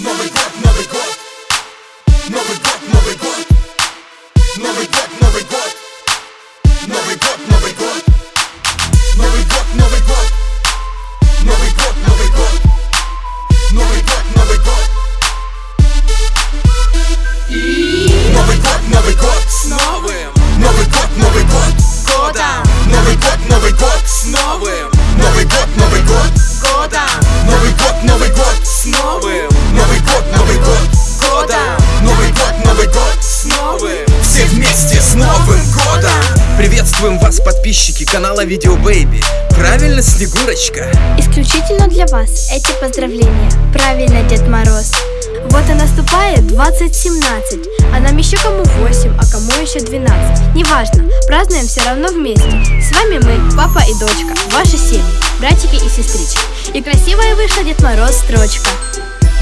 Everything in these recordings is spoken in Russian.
Smoking подписчики канала Видео Бэйби. Правильно, Снегурочка? Исключительно для вас эти поздравления. Правильно, Дед Мороз. Вот и наступает 2017, а нам еще кому 8, а кому еще 12. Неважно, празднуем все равно вместе. С вами мы, папа и дочка, ваши семьи, братики и сестрички. И красивая вышла Дед Мороз строчка.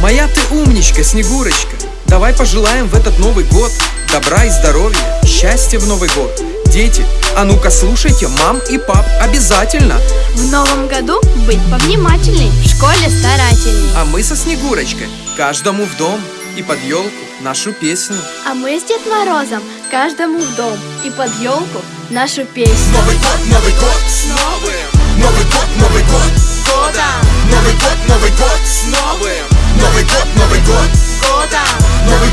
Моя ты умничка, Снегурочка. Давай пожелаем в этот Новый год добра и здоровья, счастья в Новый год. Дети, а ну-ка слушайте мам и пап обязательно. В новом году быть повнимательней, в школе старательней. А мы со Снегурочкой каждому в дом и под елку нашу песню. А мы с Дед Морозом каждому в дом и под елку нашу песню. Новый год, Новый год С новым Новый год, Новый год годом Новый год, Новый год С новым Новый год, Новый год годом Новый год, Новый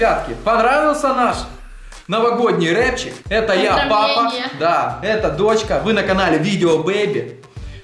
ребятки, понравился наш новогодний рэпчик? Это я, папа. Да, это дочка. Вы на канале Видео Бэйби.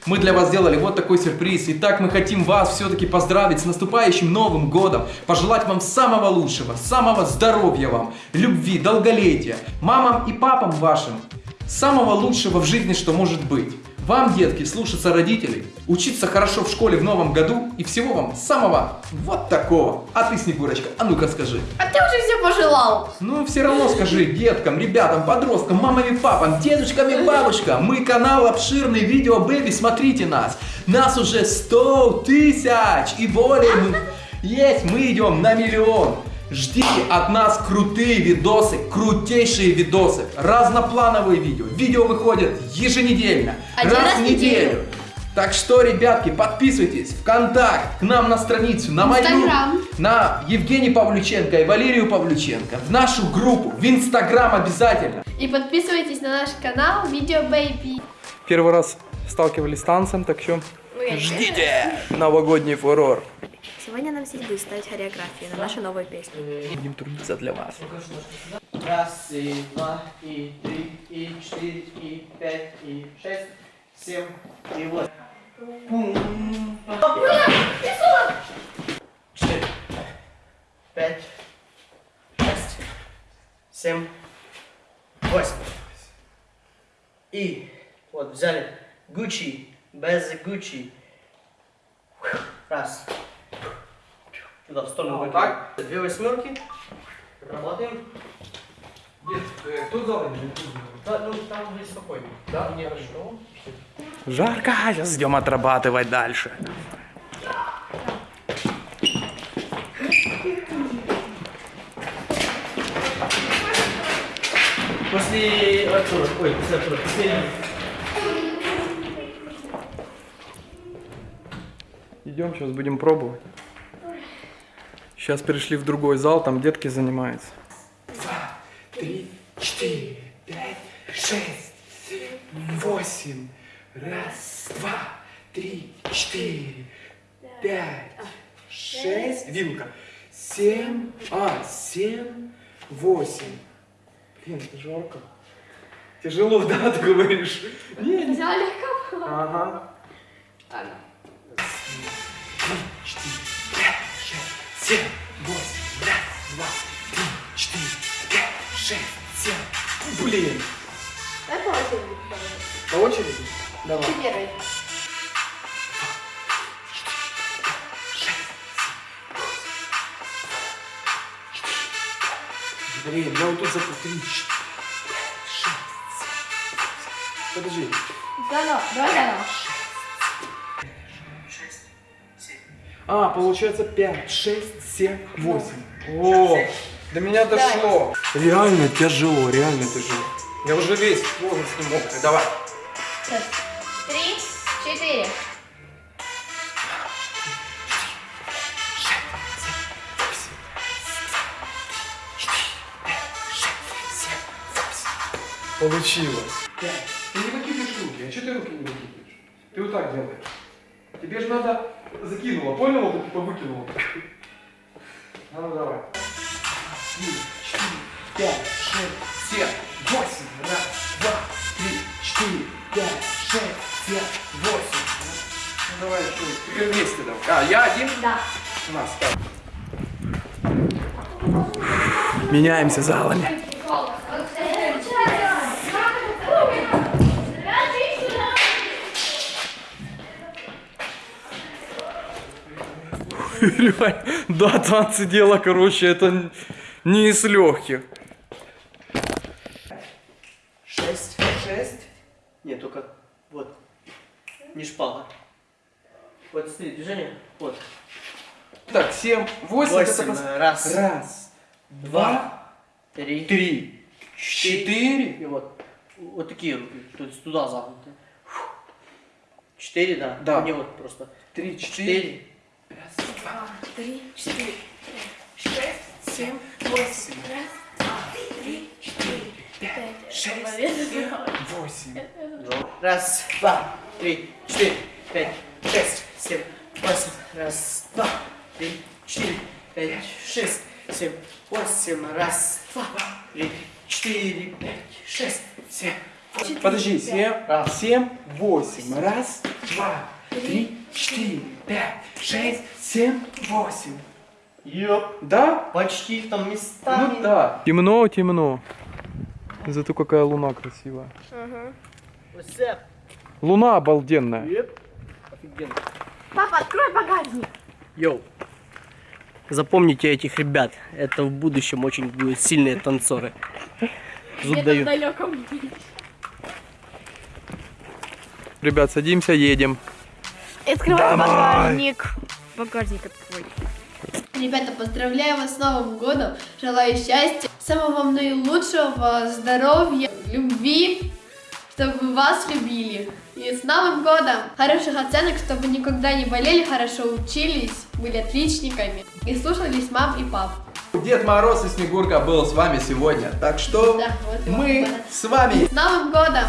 Мы для вас сделали вот такой сюрприз. Итак, мы хотим вас все-таки поздравить с наступающим Новым Годом. Пожелать вам самого лучшего, самого здоровья вам, любви, долголетия. Мамам и папам вашим самого лучшего в жизни, что может быть. Вам, детки, слушаться родителей, учиться хорошо в школе в новом году и всего вам самого вот такого. А ты, Снегурочка, а ну-ка скажи. А ты уже все пожелал. Ну, все равно скажи деткам, ребятам, подросткам, мамам и папам, дедушкам и бабушкам. Мы канал обширный видео Бэби, смотрите нас. Нас уже 100 тысяч и более. Мы- Есть, мы идем на миллион. Ждите от нас крутые видосы, крутейшие видосы, разноплановые видео. Видео выходят еженедельно, Один раз раз в в неделю. неделю. Так что, ребятки, подписывайтесь ВКонтакт, к нам на страницу, на мою, Инстаграм. на Евгений Павлюченко и Валерию Павлюченко, в нашу группу, в Инстаграм обязательно. И подписывайтесь на наш канал Видео Бэйби. Первый раз сталкивались с танцем, так что ждите новогодний фурор. Сегодня нам здесь будет ставить хореографию на нашу новую песню. Будем трудиться для вас. Раз, и два, и три, и четыре, и пять, и шесть, семь, и восемь. Пум. Четыре, пять, шесть, семь, восемь. И вот взяли Гуччи, без Гуччи. Раз. Туда в сторону Вот выкинем. Две восьмерки. Работаем. Кто зал? Да, ну там будет спокойно. Да, не хорошо. Жарко, сейчас идем отрабатывать дальше. После Артура, ой, после Артура, последний. Идем, сейчас будем пробовать. Сейчас перешли в другой зал, там детки занимаются. Три, четыре, пять, шесть, семь, восемь. Раз, два, три, четыре, пять, шесть. Вилка. Семь, а, семь, восемь. Блин, это жарко. Тяжело, да, ты говоришь? Не, не. Взяла легко. Ага. Три, четыре, пять, шесть, семь, Блин. Давай по очереди. По очереди? Давай. Ты первый. Блин, я вот тут запутал. Три, шесть. Подожди. Заново, давай заново. А, получается 5, 6, 7, 8. О, до меня дошло. Реально тяжело, реально тяжело. Я уже весь полностью мокрый. Давай. Три, четыре. Получилось. Пять. Ты не выкидываешь руки. А что ты руки не выкидываешь? Ты вот так делаешь. Тебе же надо закинула, понял? Вот типа выкинула. А ну давай. Три, четыре, пять, шесть, семь, восемь. Раз, два, три, четыре, пять, шесть, семь, восемь. Ну давай еще. Вместе давай. А, я один? Да. У нас так. Меняемся залами. Да, танцы дело, короче, это не из легких. Шесть. Шесть. Нет, только вот. Не шпага. Вот смотри, движение. Вот. Так, 7, 8, Восемь. Раз. Раз, два, Три. три, четыре. И вот. Вот такие руки. То есть туда загнуты. Четыре, да? Да. Не вот просто. Три, четыре. Четыре. Три, четыре, семь, восемь, раз, два, три, четыре, пять, шесть, семь, восемь. Раз, два, три, четыре, пять, шесть, семь, восемь. Раз, два, три, четыре, пять, шесть, семь, восемь. Раз, два, три, четыре, пять, шесть, семь. 4, Подожди, 7, раз, 7, 8, раз, 2, 3, 4, 5, 6, 7, 8. Йоп. Да? Почти там местами. Ну да. Темно, темно. Зато какая луна красивая. Ага. Луна обалденная. Йоп. Офигенно. Папа, открой багажник. Йоу. Запомните этих ребят. Это в будущем очень будут сильные танцоры. Зуб дают. Ребят, садимся, едем. Открывай багажник. Багажник открой. Ребята, поздравляю вас с Новым годом. Желаю счастья, самого наилучшего, здоровья, любви, чтобы вас любили. И с Новым годом! Хороших оценок, чтобы никогда не болели, хорошо учились, были отличниками и слушались мам и пап. Дед Мороз и Снегурка был с вами сегодня. Так что Да, вот мы с вами С Новым годом!